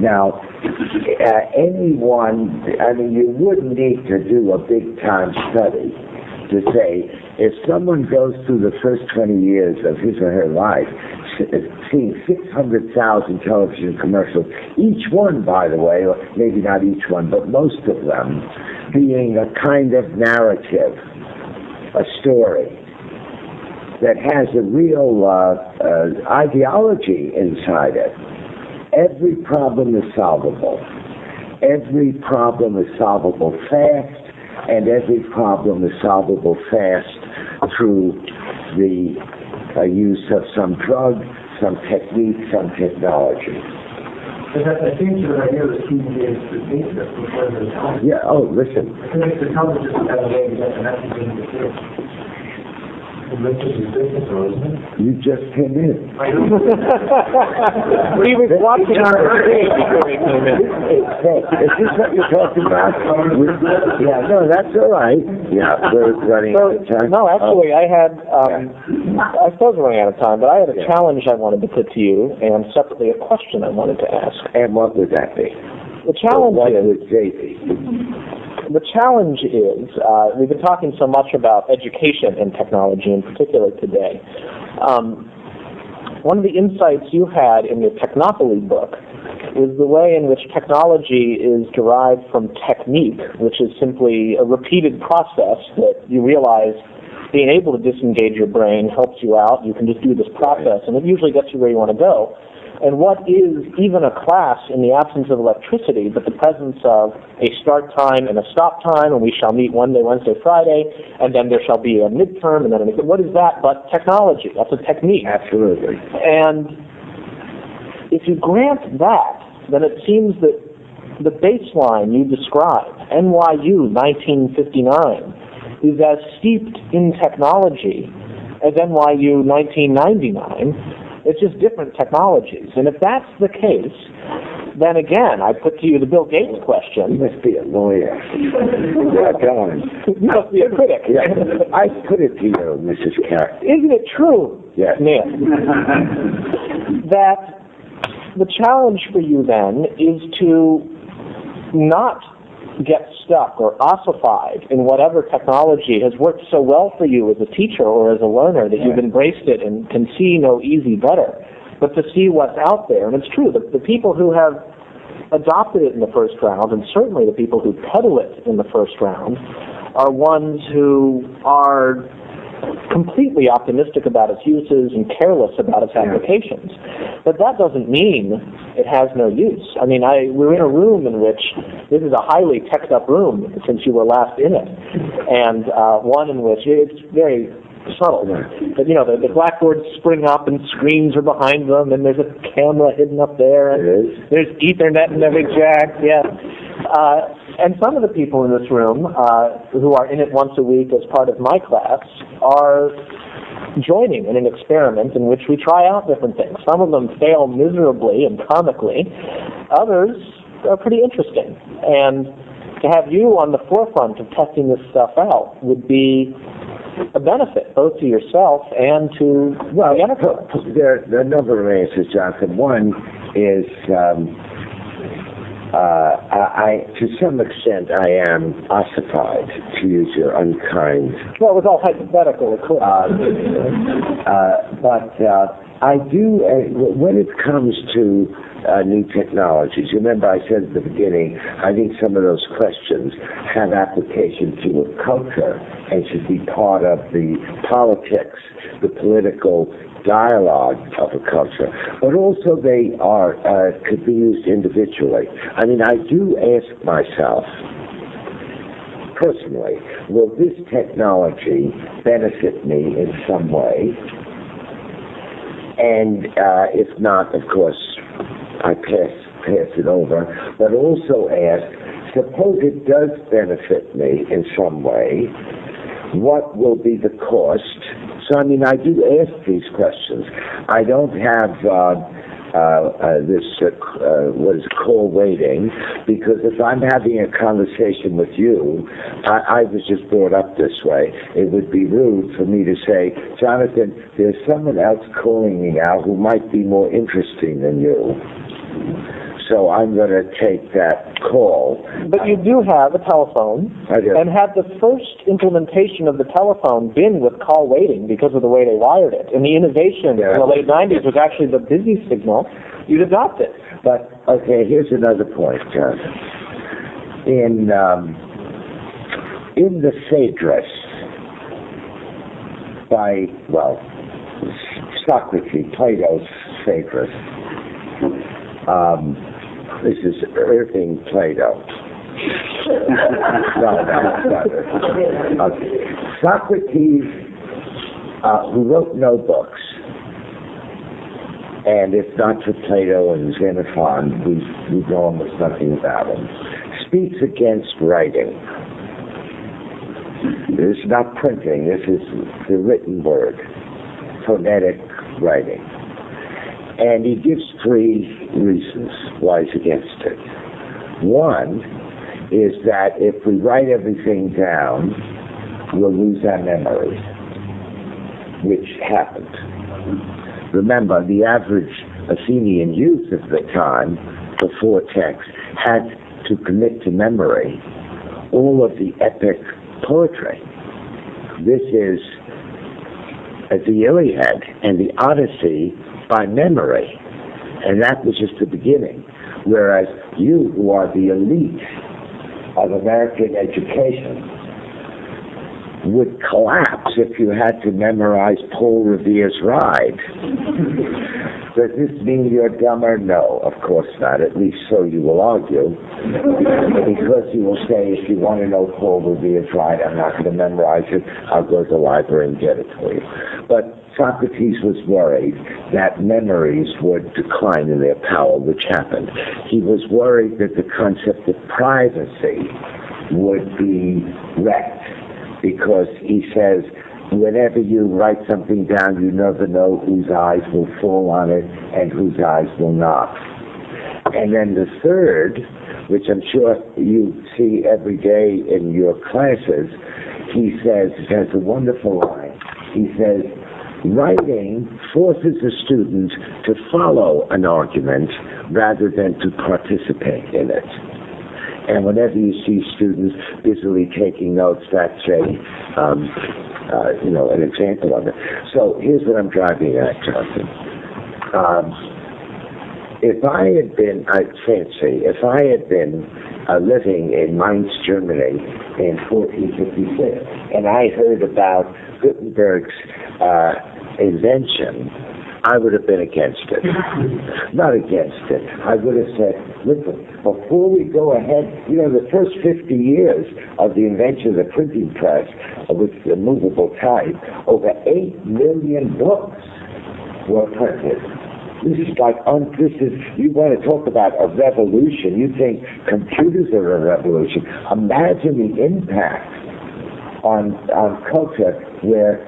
S1: Now, uh, anyone, I mean, you wouldn't need to do a big time study to say if someone goes through the first 20 years of his or her life seeing 600,000 television commercials, each one, by the way, or maybe not each one, but most of them, being a kind of narrative, a story that has a real uh, uh, ideology inside it. Every problem is solvable. Every problem is solvable fast, and every problem is solvable fast through the uh, use of some drug, some technique, some technology.
S4: But that, I think the idea of student is to think that before the television.
S1: Yeah, oh, listen,
S4: I think the television is a way to get the message into the kids. The message is business, isn't it?
S1: You just came in.
S2: He was watching our screen before he came in.
S1: Hey, is this what you're talking about? Yeah, no, that's all right. Yeah, we're running
S2: So,
S1: out of time.
S2: no, actually, I had, um, I suppose we're running out of time, but I had a
S1: Yeah.
S2: challenge I wanted to put to you, and separately a question I wanted to ask.
S1: Oh, And what would that be?
S2: The challenge
S1: What
S2: is,
S1: would they be?
S2: The challenge is, uh, we've been talking so much about education and technology in particular today. Um, one of the insights you had in your Technopoly book is the way in which technology is derived from technique, which is simply a repeated process that you realize being able to disengage your brain helps you out. You can just do this process, and it usually gets you where you want to go. And what is even a class in the absence of electricity, but the presence of a start time and a stop time, and we shall meet Monday, Wednesday, Friday, and then there shall be a midterm, and then a, what is that but technology? That's a technique.
S1: Absolutely.
S2: And if you grant that, then it seems that the baseline you describe, NYU 1959, is as steeped in technology as NYU 1999. It's just different technologies. And if that's the case, then again, I put to you the Bill Gates
S1: You
S2: question.
S1: must be a lawyer. Yeah, go on.
S2: You must be a critic.
S1: Yeah, I put it to you, Mrs. Carey.
S2: Isn't it true,
S1: Yes.
S2: Neil, that the challenge for you then is to not get stuck or ossified in whatever technology has worked so well for you as a teacher or as a learner that you've embraced it and can see no easy better, but to see what's out there. And it's true, the, the people who have adopted it in the first round, and certainly the people who peddle it in the first round, are ones who are completely optimistic about its uses and careless about its applications. But that doesn't mean it has no use. I mean, I we're in a room in which this is a highly teched up room since you were last in it, and uh, one in which it's very subtle. But you know, the, the blackboards spring up and screens are behind them, and there's a camera hidden up there, and there's Ethernet in every jack. Yeah. Uh, and some of the people in this room uh, who are in it once a week as part of my class are joining in an experiment in which we try out different things. Some of them fail miserably and comically. Others are pretty interesting. And to have you on the forefront of testing this stuff out would be a benefit both to yourself and to
S1: Well,
S2: the enterprise.
S1: there, there are a number of answers, Jonathan. One is, um, uh, I, I, to some extent, I am ossified, to use your unkind
S2: Well, it was all hypothetical, of course.
S1: Uh, uh, but uh, I do, uh, when it comes to uh, new technologies, remember I said at the beginning, I think some of those questions have application to a culture and should be part of the politics, the political dialogue of a culture, but also they are uh, could be used individually. I mean, I do ask myself, personally, will this technology benefit me in some way? And uh, if not, of course, I pass pass it over. But also ask, suppose it does benefit me in some way, what will be the cost? So, I mean, I do ask these questions. I don't have uh, uh, uh, this, uh, uh, what is call waiting, because if I'm having a conversation with you, I, I was just brought up this way. It would be rude for me to say, Jonathan, there's someone else calling me now who might be more interesting than you. So I'm going to take that call.
S2: But you do have a telephone,
S1: I do.
S2: and had the first implementation of the telephone been with call waiting because of the way they wired it, and the innovation
S1: Yeah.
S2: in the late 90s was actually the busy signal, you'd adopt it.
S1: But okay, here's another point, John. In um, in the Phaedrus by well Socrates, Plato's Phaedrus. Um, this is Irving Plato. no, no, no. Okay. Socrates, uh, who wrote no books, And if not for Plato and Xenophon, we, we know almost nothing about him. Speaks against writing. This is not printing, this is the written word, phonetic writing. And he gives three reasons why he's against it. One is that if we write everything down, we'll lose our memory, which happened. Remember, the average Athenian youth of the time, before text, had to commit to memory all of the epic poetry. This is the Iliad and the Odyssey by memory. And that was just the beginning. Whereas you, who are the elite of American education, would collapse if you had to memorize Paul Revere's Ride. Does this mean you're dumber? No, of course not. At least so you will argue. because you will say, if you want to know Paul Revere's Ride, I'm not going to memorize it. I'll go to the library and get it for you. But Socrates was worried that memories would decline in their power, which happened. He was worried that the concept of privacy would be wrecked because he says, whenever you write something down, you never know whose eyes will fall on it and whose eyes will not. And then the third, which I'm sure you see every day in your classes, he says, has a wonderful line. He says, writing forces a student to follow an argument rather than to participate in it. And whenever you see students busily taking notes, that's a, um, uh, you know, an example of it. So here's what I'm driving at, Jonathan. Um, if I had been, I fancy, if I had been uh, living in Mainz, Germany in 1456, and I heard about Gutenberg's uh, invention, I would have been against it. Not against it. I would have said, listen, before we go ahead, you know, the first 50 years of the invention of the printing press with the movable type, over 8 million books were printed. This is like, un- this is, you want to talk about a revolution. You think computers are a revolution. Imagine the impact on, on culture where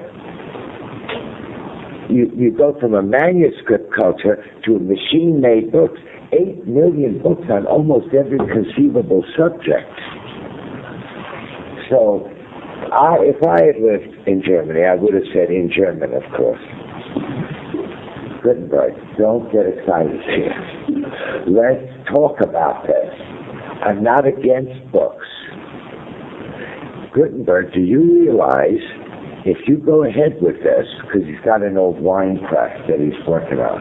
S1: you, you go from a manuscript culture to machine-made books, eight million books on almost every conceivable subject. So, I, if I had lived in Germany, I would have said in German, of course. Gutenberg, don't get excited here. Let's talk about this. I'm not against books. Gutenberg, do you realize if you go ahead with this, because he's got an old wine press that he's working on,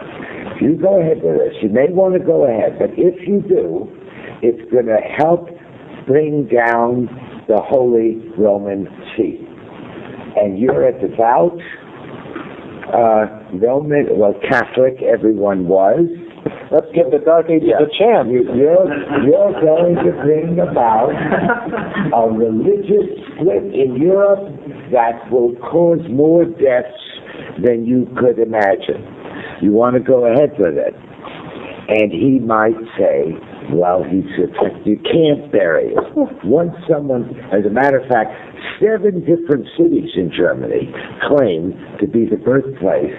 S1: if you go ahead with this, you may want to go ahead, but if you do, it's going to help bring down the Holy Roman See. And you're a devout uh, Roman, well, Catholic, everyone was.
S2: Let's give the Dark Ages
S1: Yeah.
S2: a chance.
S1: You, you're, you're going to bring about a religious split in Europe that will cause more deaths than you could imagine. You want to go ahead with it. And he might say, well, he's you can't bury it. Once someone, as a matter of fact, seven different cities in Germany claim to be the birthplace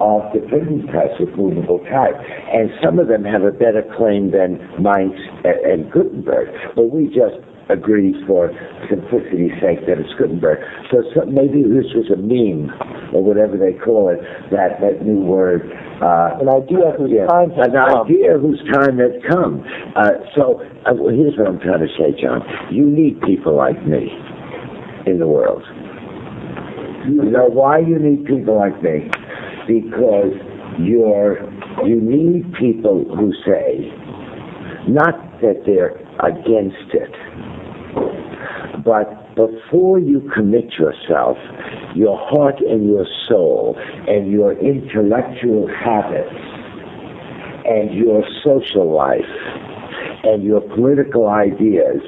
S1: of the printing press with movable type. And some of them have a better claim than Mainz and, and Gutenberg. But we just agree for simplicity's sake that it's Gutenberg. So, so maybe this was a meme, or whatever they call it, that, that new word. Uh,
S2: An idea whose
S1: yeah,
S2: time has
S1: an
S2: come.
S1: idea whose time has come. Uh, so uh, well, here's what I'm trying to say, John. You need people like me in the world. You know why you need people like me? Because you're you need people who say not that they're against it, but before you commit yourself, your heart and your soul and your intellectual habits and your social life and your political ideas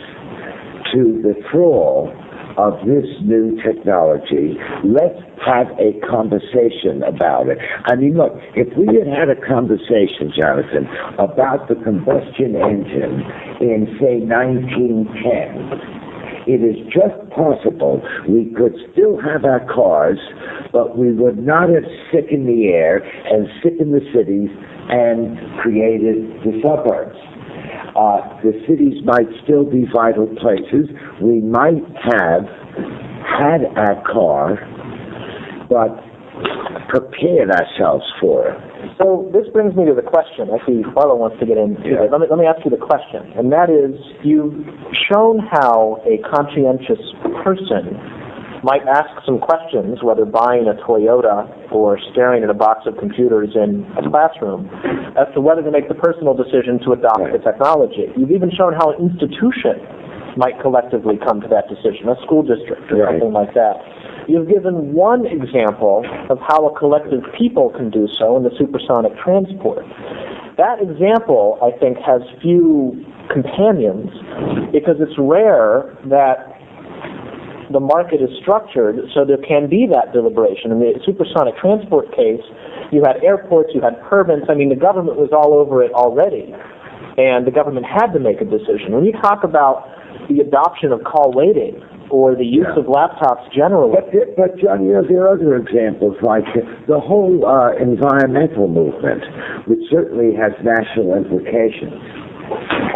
S1: to the thrall of this new technology. Let's have a conversation about it. I mean, look, if we had had a conversation, Jonathan, about the combustion engine in, say, 1910, it is just possible we could still have our cars, but we would not have sickened the air and sickened the cities and created the suburbs. Uh, the cities might still be vital places. We might have had our car, but prepared ourselves for it.
S2: So this brings me to the question. I see wants to get into
S1: Yeah.
S2: it. Let me, let me ask you the question, and that is, you've shown how a conscientious person might ask some questions, whether buying a Toyota or staring at a box of computers in a classroom, as to whether to make the personal decision to adopt the technology. You've even shown how an institution might collectively come to that decision, a school district or
S1: Right.
S2: something like that. You've given one example of how a collective people can do so in the supersonic transport. That example, I think, has few companions because it's rare that the market is structured so there can be that deliberation. In the supersonic transport case, you had airports, you had permits. I mean, the government was all over it already, and the government had to make a decision. When you talk about the adoption of call waiting or the use
S1: Yeah.
S2: of laptops generally,
S1: But, but John, you know, there are other examples like the whole uh, environmental movement, which certainly has national implications,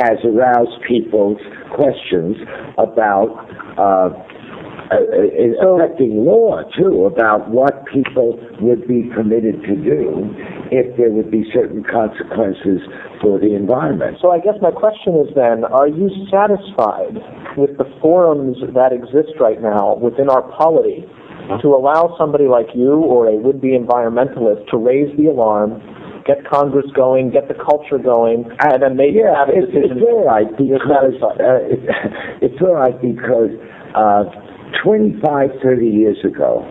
S1: has aroused people's questions about uh, affecting law too, about what people would be permitted to do if there would be certain consequences for the environment.
S2: So I guess my question is then, are you satisfied with the forums that exist right now within our polity to allow somebody like you or a would-be environmentalist to raise the alarm, get Congress going, get the culture going, and then maybe
S1: Yeah,
S2: have a
S1: it's,
S2: decision?
S1: it's all right because uh, it, it's all right because uh, 25, 30 years ago,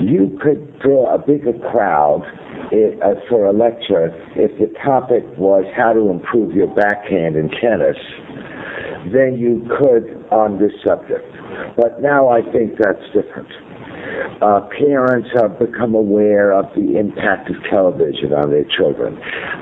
S1: you could draw a bigger crowd i uh, for a lecture if the topic was how to improve your backhand in tennis than you could on this subject. But now I think that's different. Uh, parents have become aware of the impact of television on their children.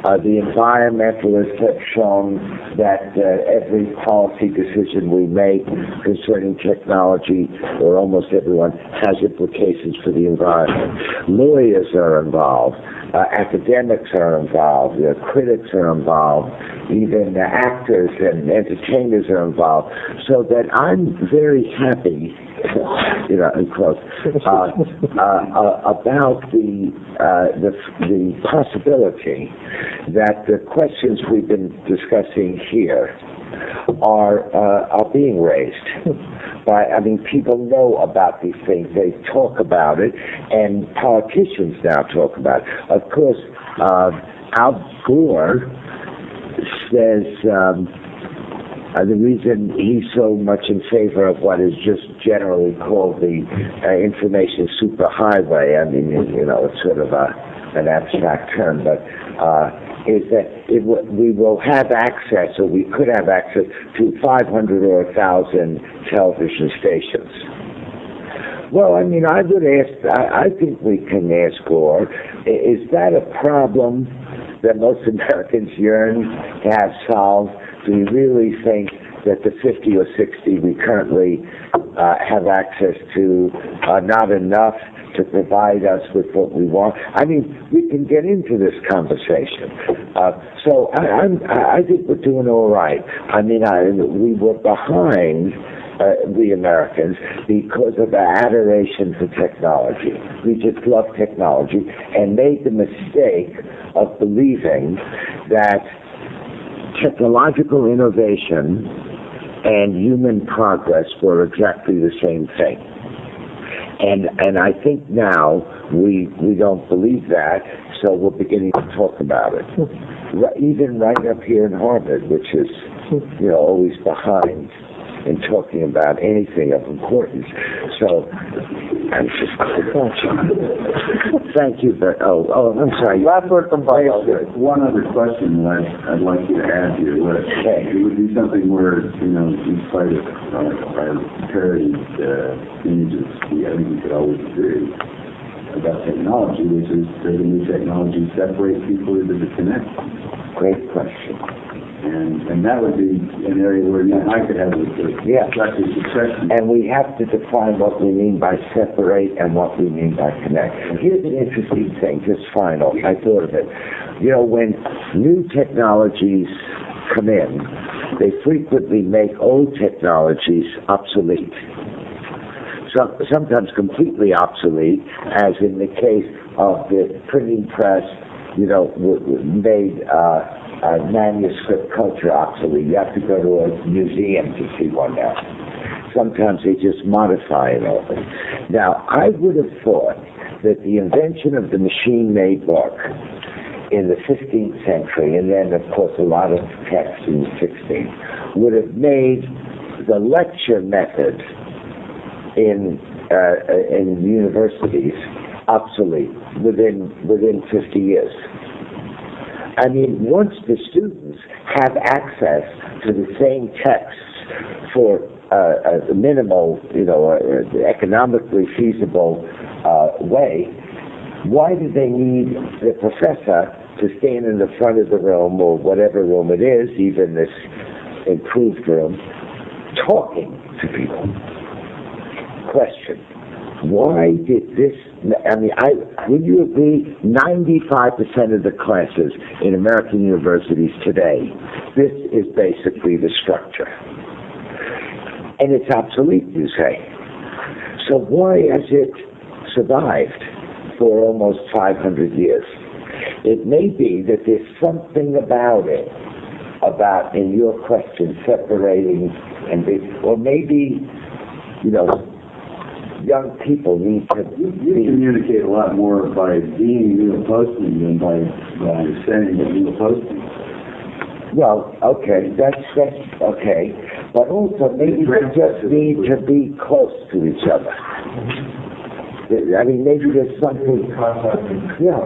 S1: Uh, the environmentalists have shown that uh, every policy decision we make concerning technology, or almost everyone, has implications for the environment. Lawyers are involved. Uh, academics are involved. Uh, critics are involved. Even uh, actors and entertainers are involved. So that I'm very happy you know, in quotes, about the, uh, the the possibility that the questions we've been discussing here are uh, are being raised. By, I mean, people know about these things. They talk about it, and politicians now talk about it. Of course, uh, Al Gore says. Um, uh, the reason he's so much in favor of what is just generally called the uh, information superhighway, I mean, you know, it's sort of a, an abstract term, but uh, is that it w- we will have access, or we could have access to 500 or 1,000 television stations. Well, I mean, I would ask, I, I think we can ask Gore, is that a problem that most Americans yearn to have solved? Do we really think that the 50 or 60 we currently uh, have access to are not enough to provide us with what we want? I mean, we can get into this conversation. Uh, so I, I'm, I think we're doing all right. I mean, I, we were behind uh, Americans because of our adoration for technology. We just love technology and made the mistake of believing that technological innovation and human progress were exactly the same thing. And and I think now we we don't believe that, so we're beginning to talk about it. Hmm. Ri- Even right up here in Harvard, which is you know always behind in talking about anything of importance. So I'm just, thank you, very, oh, oh, I'm sorry.
S2: Last word from Barlow.
S3: One other question that I'd, I'd like you to add here, what,
S1: Okay.
S3: it would be something where, you know, in spite of, uh, our parodied, uh, images, we, I think we could always agree about technology, which is, does the new technology separate people or does it connect?
S1: Great question.
S3: And, and that would be an area where you and I could have a,
S1: Yeah.
S3: discussion.
S1: And we have to define what we mean by separate and what we mean by connect. Here's an interesting thing, just final, I thought of it. You know, when new technologies come in, they frequently make old technologies obsolete. Some, sometimes completely obsolete, as in the case of the printing press, you know, w- w- made, uh, uh, manuscript culture obsolete. You have to go to a museum to see one now. Sometimes they just modify it over. Now, I would have thought that the invention of the machine-made book in the 15th century, and then, of course, a lot of texts in the 16th, would have made the lecture method in uh, in universities obsolete within within 50 years. I mean, once the students have access to the same texts for uh, a minimal, you know, uh, economically feasible uh, way, why do they need the professor to stand in the front of the room or whatever room it is, even this improved room, talking to people? Question. Why did this, I mean, I, would you agree, 95% of the classes in American universities today, this is basically the structure. And it's obsolete, you say. So why has it survived for almost 500 years? It may be that there's something about it, about, in your question, separating and or maybe, you know, young people need to
S3: You, you
S1: be,
S3: communicate a lot more by being Neil Postman than by, by saying that Neil Postman.
S1: well, okay, that's, that's, okay. But also, maybe they just need to be close to each other. I mean, maybe there's something, yeah,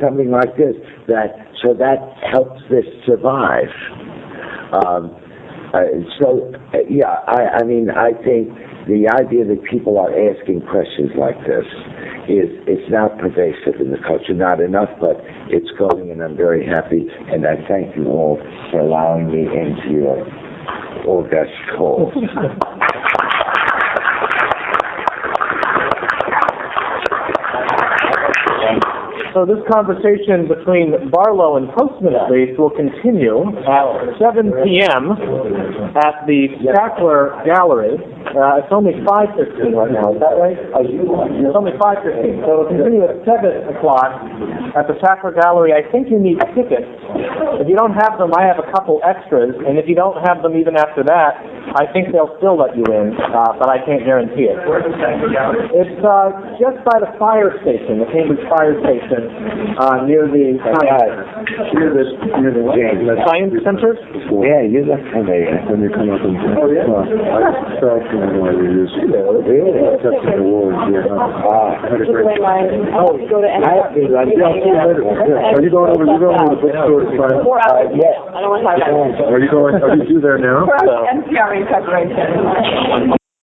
S1: something like this, that, so that helps this survive. Um, uh, so, uh, yeah, I, I mean, I think the idea that people are asking questions like this is, it's not pervasive in the culture, not enough, but it's going, and I'm very happy, and I thank you all for allowing me into your august hall.
S2: So this conversation between Barlow and Postman at least will continue at 7 p.m. at the Sackler Gallery. Uh, it's only 5.15 right now, is that right? It's only 5.15, so it'll continue at 7 o'clock at the Sackler Gallery. I think you need tickets. If you don't have them, I have a couple extras, and if you don't have them even after that, I think they'll still let you in, uh, but I can't guarantee it. It's uh, just by the fire station, the Cambridge Fire Station, uh, near the near the near the
S1: James,
S2: science center.
S1: Yeah, you look familiar.
S3: When you come up and,
S2: Oh, yeah?
S3: well, I fell from one of these,
S1: Really?
S3: steps in the wall, yeah.
S1: Ah.
S3: I had a great.
S1: Oh,
S5: Go to
S1: I have been,
S3: Yeah, I'll see you later. Yeah. Are you going over, you going over to the bookstore to find?
S5: Four
S1: uh,
S5: hours.
S1: yes.
S5: I don't want to talk about it.
S3: Are you going, are you through there now?
S5: NPR in preparation.